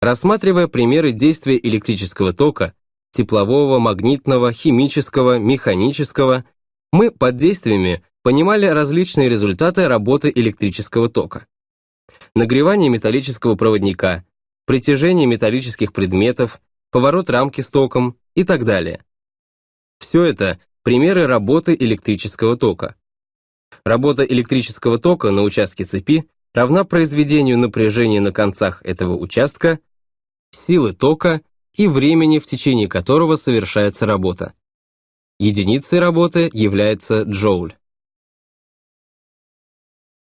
Рассматривая примеры действия электрического тока, теплового, магнитного, химического, механического, мы под действиями понимали различные результаты работы электрического тока. Нагревание металлического проводника, притяжение металлических предметов, поворот рамки с током и так далее. Все это примеры работы электрического тока. Работа электрического тока на участке цепи равна произведению напряжения на концах этого участка, силы тока и времени, в течение которого совершается работа. Единицей работы является джоуль.